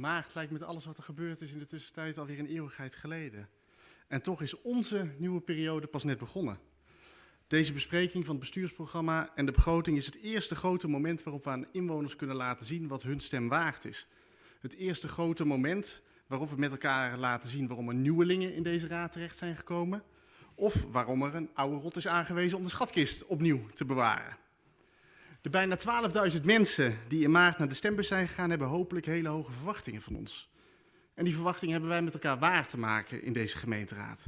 maart lijkt met alles wat er gebeurd is in de tussentijd alweer een eeuwigheid geleden. En toch is onze nieuwe periode pas net begonnen. Deze bespreking van het bestuursprogramma en de begroting is het eerste grote moment waarop we aan inwoners kunnen laten zien wat hun stem waard is. Het eerste grote moment waarop we met elkaar laten zien waarom er nieuwelingen in deze raad terecht zijn gekomen. Of waarom er een oude rot is aangewezen om de schatkist opnieuw te bewaren. De bijna 12.000 mensen die in maart naar de stembus zijn gegaan, hebben hopelijk hele hoge verwachtingen van ons. En die verwachtingen hebben wij met elkaar waar te maken in deze gemeenteraad.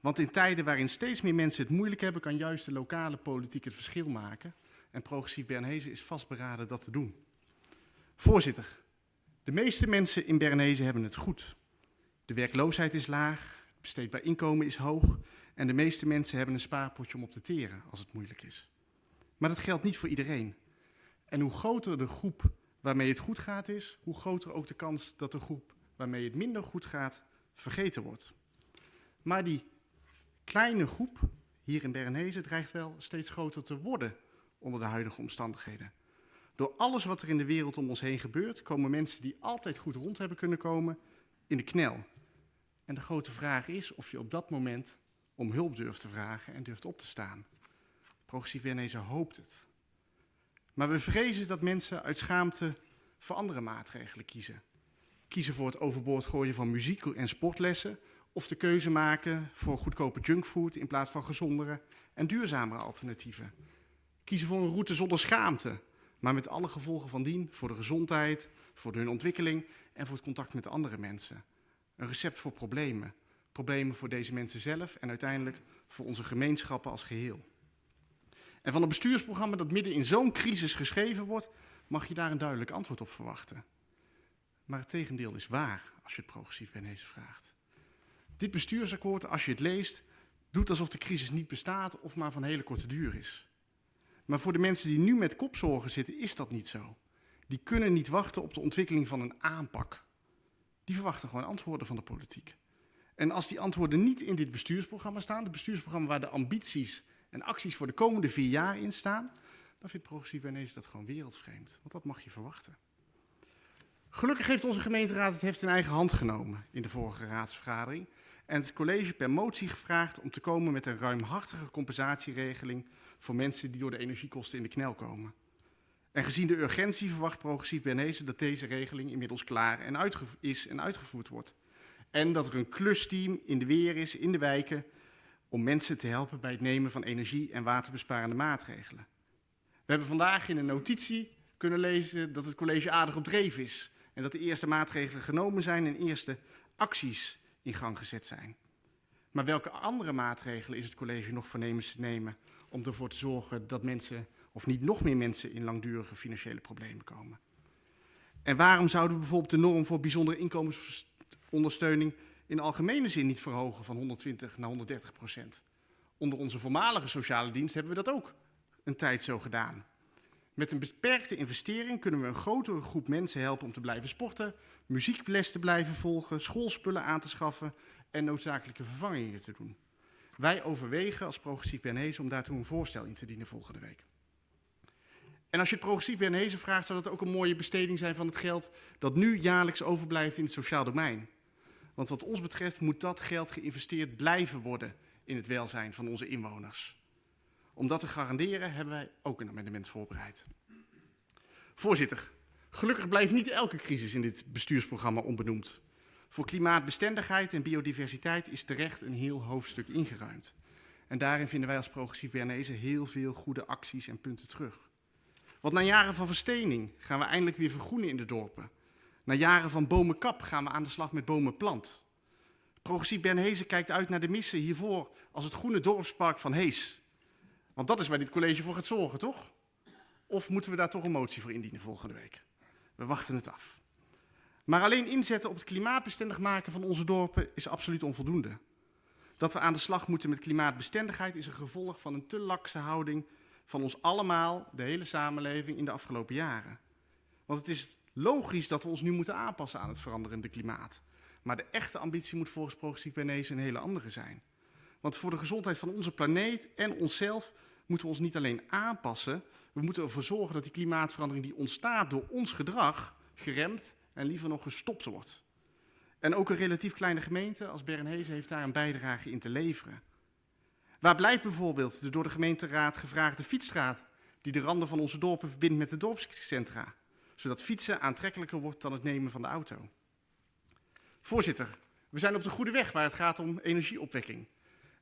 Want in tijden waarin steeds meer mensen het moeilijk hebben, kan juist de lokale politiek het verschil maken. En progressief Bernhezen is vastberaden dat te doen. Voorzitter, de meeste mensen in Bernhezen hebben het goed. De werkloosheid is laag, het besteedbaar inkomen is hoog en de meeste mensen hebben een spaarpotje om op te teren als het moeilijk is. Maar dat geldt niet voor iedereen. En hoe groter de groep waarmee het goed gaat is, hoe groter ook de kans dat de groep waarmee het minder goed gaat vergeten wordt. Maar die kleine groep hier in Bernhezen dreigt wel steeds groter te worden onder de huidige omstandigheden. Door alles wat er in de wereld om ons heen gebeurt, komen mensen die altijd goed rond hebben kunnen komen in de knel. En de grote vraag is of je op dat moment om hulp durft te vragen en durft op te staan. Progressief Bernese hoopt het. Maar we vrezen dat mensen uit schaamte voor andere maatregelen kiezen. Kiezen voor het overboord gooien van muziek en sportlessen of de keuze maken voor goedkope junkfood in plaats van gezondere en duurzamere alternatieven. Kiezen voor een route zonder schaamte, maar met alle gevolgen van dien voor de gezondheid, voor hun ontwikkeling en voor het contact met andere mensen. Een recept voor problemen. Problemen voor deze mensen zelf en uiteindelijk voor onze gemeenschappen als geheel. En van een bestuursprogramma dat midden in zo'n crisis geschreven wordt, mag je daar een duidelijk antwoord op verwachten. Maar het tegendeel is waar als je het progressief Benezen vraagt. Dit bestuursakkoord, als je het leest, doet alsof de crisis niet bestaat of maar van hele korte duur is. Maar voor de mensen die nu met kopzorgen zitten, is dat niet zo. Die kunnen niet wachten op de ontwikkeling van een aanpak. Die verwachten gewoon antwoorden van de politiek. En als die antwoorden niet in dit bestuursprogramma staan, het bestuursprogramma waar de ambities en acties voor de komende vier jaar in staan, dan vindt progressief Benezen dat gewoon wereldvreemd. Want dat mag je verwachten. Gelukkig heeft onze gemeenteraad het heft in eigen hand genomen in de vorige raadsvergadering en het college per motie gevraagd om te komen met een ruimhartige compensatieregeling voor mensen die door de energiekosten in de knel komen. En gezien de urgentie verwacht progressief Bernese dat deze regeling inmiddels klaar en is en uitgevoerd wordt. En dat er een klusteam in de weer is, in de wijken, om mensen te helpen bij het nemen van energie- en waterbesparende maatregelen. We hebben vandaag in een notitie kunnen lezen dat het college aardig op dreef is en dat de eerste maatregelen genomen zijn en eerste acties in gang gezet zijn. Maar welke andere maatregelen is het college nog voornemens te nemen om ervoor te zorgen dat mensen, of niet nog meer mensen, in langdurige financiële problemen komen? En waarom zouden we bijvoorbeeld de norm voor bijzondere inkomensondersteuning in algemene zin niet verhogen van 120 naar 130 procent? Onder onze voormalige sociale dienst hebben we dat ook een tijd zo gedaan. Met een beperkte investering kunnen we een grotere groep mensen helpen om te blijven sporten, muziekles te blijven volgen, schoolspullen aan te schaffen en noodzakelijke vervangingen te doen. Wij overwegen als progressief Bernese om daartoe een voorstel in te dienen volgende week. En als je het progressief Bernese vraagt, zou dat ook een mooie besteding zijn van het geld dat nu jaarlijks overblijft in het sociaal domein. Want wat ons betreft moet dat geld geïnvesteerd blijven worden in het welzijn van onze inwoners. Om dat te garanderen hebben wij ook een amendement voorbereid. Voorzitter, gelukkig blijft niet elke crisis in dit bestuursprogramma onbenoemd. Voor klimaatbestendigheid en biodiversiteit is terecht een heel hoofdstuk ingeruimd. En daarin vinden wij als progressief Bernese heel veel goede acties en punten terug. Want na jaren van verstening gaan we eindelijk weer vergroenen in de dorpen. Na jaren van bomenkap gaan we aan de slag met bomenplant. Progressief Bernhezen kijkt uit naar de missen hiervoor als het groene dorpspark van Hees. Want dat is waar dit college voor gaat zorgen, toch? Of moeten we daar toch een motie voor indienen volgende week? We wachten het af. Maar alleen inzetten op het klimaatbestendig maken van onze dorpen is absoluut onvoldoende. Dat we aan de slag moeten met klimaatbestendigheid is een gevolg van een te lakse houding van ons allemaal, de hele samenleving, in de afgelopen jaren. Want het is logisch dat we ons nu moeten aanpassen aan het veranderende klimaat. Maar de echte ambitie moet volgens Progressief Bernese een hele andere zijn. Want voor de gezondheid van onze planeet en onszelf moeten we ons niet alleen aanpassen, we moeten ervoor zorgen dat die klimaatverandering die ontstaat door ons gedrag geremd en liever nog gestopt wordt. En ook een relatief kleine gemeente als Bernhezen heeft daar een bijdrage in te leveren. Waar blijft bijvoorbeeld de door de gemeenteraad gevraagde fietsstraat die de randen van onze dorpen verbindt met de dorpscentra, zodat fietsen aantrekkelijker wordt dan het nemen van de auto? Voorzitter, we zijn op de goede weg waar het gaat om energieopwekking.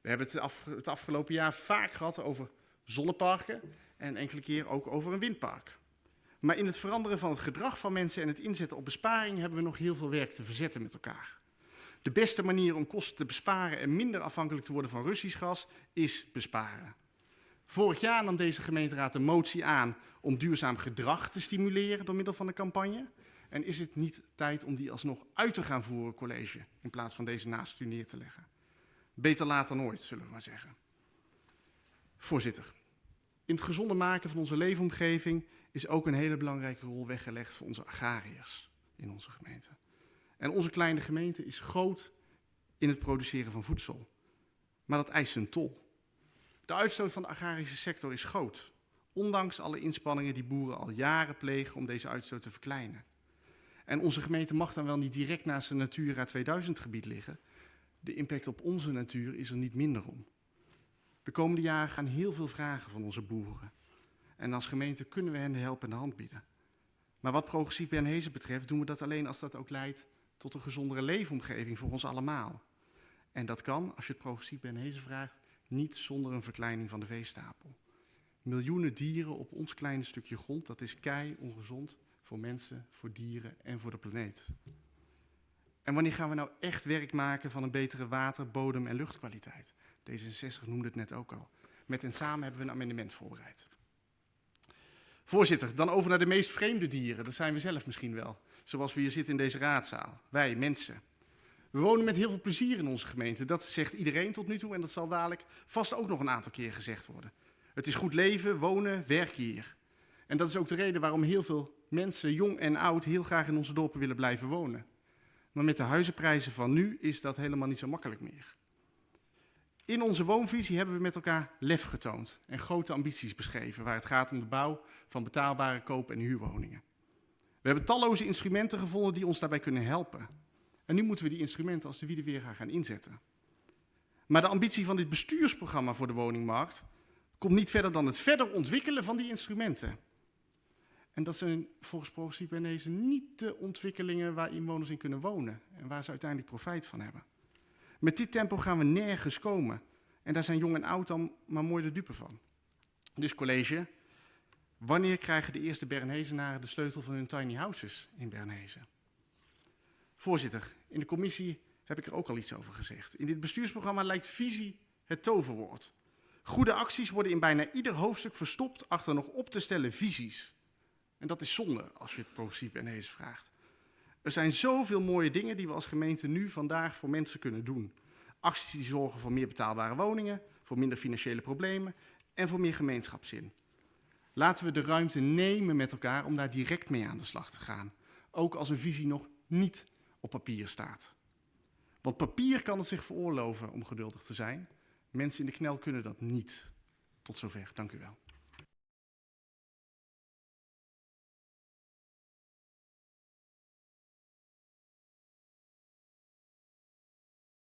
We hebben het, het afgelopen jaar vaak gehad over zonneparken en enkele keer ook over een windpark. Maar in het veranderen van het gedrag van mensen en het inzetten op besparing hebben we nog heel veel werk te verzetten met elkaar. De beste manier om kosten te besparen en minder afhankelijk te worden van Russisch gas is besparen. Vorig jaar nam deze gemeenteraad een motie aan om duurzaam gedrag te stimuleren door middel van een campagne. En is het niet tijd om die alsnog uit te gaan voeren, college, in plaats van deze naast u neer te leggen? Beter laat dan ooit, zullen we maar zeggen. Voorzitter, in het gezonde maken van onze leefomgeving is ook een hele belangrijke rol weggelegd voor onze agrariërs in onze gemeente. En onze kleine gemeente is groot in het produceren van voedsel. Maar dat eist een tol. De uitstoot van de agrarische sector is groot, ondanks alle inspanningen die boeren al jaren plegen om deze uitstoot te verkleinen. En onze gemeente mag dan wel niet direct naast een Natura 2000 gebied liggen. De impact op onze natuur is er niet minder om. De komende jaren gaan heel veel vragen van onze boeren. En als gemeente kunnen we hen de helpende hand bieden. Maar wat progressief Bernhezen betreft doen we dat alleen als dat ook leidt tot een gezondere leefomgeving voor ons allemaal. En dat kan, als je het progressief Bernhezen vraagt, niet zonder een verkleining van de veestapel. Miljoenen dieren op ons kleine stukje grond, dat is kei ongezond voor mensen, voor dieren en voor de planeet. En wanneer gaan we nou echt werk maken van een betere water, bodem en luchtkwaliteit? D66 noemde het net ook al. Met en samen hebben we een amendement voorbereid. Voorzitter, dan over naar de meest vreemde dieren. Dat zijn we zelf misschien wel. Zoals we hier zitten in deze raadzaal. Wij, mensen. We wonen met heel veel plezier in onze gemeente. Dat zegt iedereen tot nu toe en dat zal dadelijk vast ook nog een aantal keer gezegd worden. Het is goed leven, wonen, werken hier. En dat is ook de reden waarom heel veel mensen, jong en oud, heel graag in onze dorpen willen blijven wonen. Maar met de huizenprijzen van nu is dat helemaal niet zo makkelijk meer. In onze woonvisie hebben we met elkaar lef getoond en grote ambities beschreven waar het gaat om de bouw van betaalbare koop- en huurwoningen. We hebben talloze instrumenten gevonden die ons daarbij kunnen helpen. En nu moeten we die instrumenten als de wiede weer gaan inzetten. Maar de ambitie van dit bestuursprogramma voor de woningmarkt komt niet verder dan het verder ontwikkelen van die instrumenten. En dat zijn volgens Progressief Bernese niet de ontwikkelingen waar inwoners in kunnen wonen en waar ze uiteindelijk profijt van hebben. Met dit tempo gaan we nergens komen. En daar zijn jong en oud dan maar mooi de dupe van. Dus college, wanneer krijgen de eerste Bernhezenaren de sleutel van hun tiny houses in Bernhezen? Voorzitter, in de commissie heb ik er ook al iets over gezegd. In dit bestuursprogramma lijkt visie het toverwoord. Goede acties worden in bijna ieder hoofdstuk verstopt achter nog op te stellen visies. En dat is zonde als je het progressief Bernhezen vraagt. Er zijn zoveel mooie dingen die we als gemeente nu vandaag voor mensen kunnen doen. Acties die zorgen voor meer betaalbare woningen, voor minder financiële problemen en voor meer gemeenschapszin. Laten we de ruimte nemen met elkaar om daar direct mee aan de slag te gaan. Ook als een visie nog niet op papier staat. Want papier kan het zich veroorloven om geduldig te zijn. Mensen in de knel kunnen dat niet. Tot zover. Dank u wel.